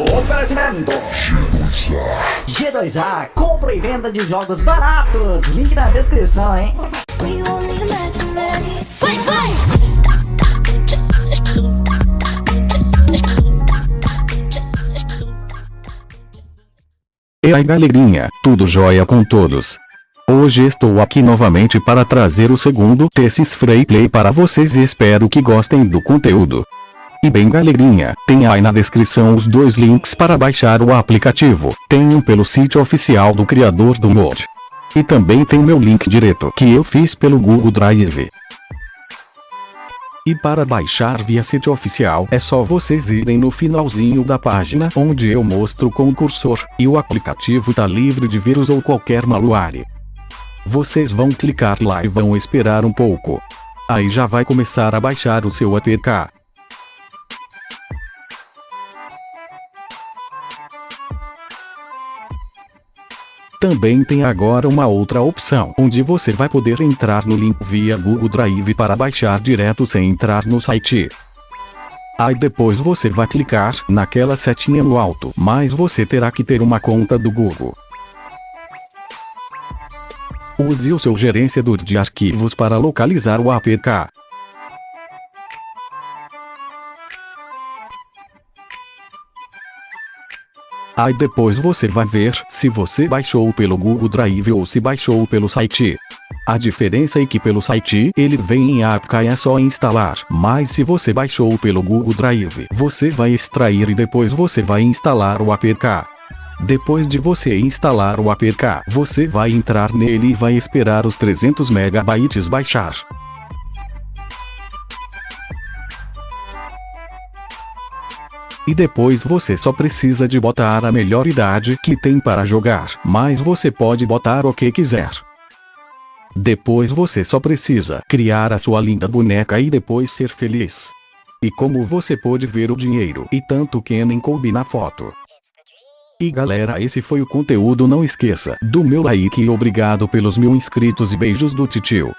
Oferecimento G2A, compra e venda de jogos baratos. Link na descrição, hein? Vai, vai! E aí galerinha, tudo jóia com todos? Hoje estou aqui novamente para trazer o segundo Tessis Free Play para vocês e espero que gostem do conteúdo. E bem galerinha, tem aí na descrição os dois links para baixar o aplicativo, tem um pelo sítio oficial do criador do mod. E também tem meu link direto que eu fiz pelo Google Drive. E para baixar via sítio oficial é só vocês irem no finalzinho da página onde eu mostro com o cursor, e o aplicativo tá livre de vírus ou qualquer malware. Vocês vão clicar lá e vão esperar um pouco. Aí já vai começar a baixar o seu APK. Também tem agora uma outra opção onde você vai poder entrar no link via Google Drive para baixar direto sem entrar no site. Aí depois você vai clicar naquela setinha no alto, mas você terá que ter uma conta do Google. Use o seu gerenciador de arquivos para localizar o APK. Aí depois você vai ver se você baixou pelo Google Drive ou se baixou pelo site. A diferença é que pelo site ele vem em APK e é só instalar, mas se você baixou pelo Google Drive, você vai extrair e depois você vai instalar o APK. Depois de você instalar o APK, você vai entrar nele e vai esperar os 300 MB baixar. E depois você só precisa de botar a melhor idade que tem para jogar, mas você pode botar o que quiser. Depois você só precisa criar a sua linda boneca e depois ser feliz. E como você pode ver o dinheiro e tanto nem coube na foto. E galera esse foi o conteúdo não esqueça do meu like e obrigado pelos mil inscritos e beijos do titio.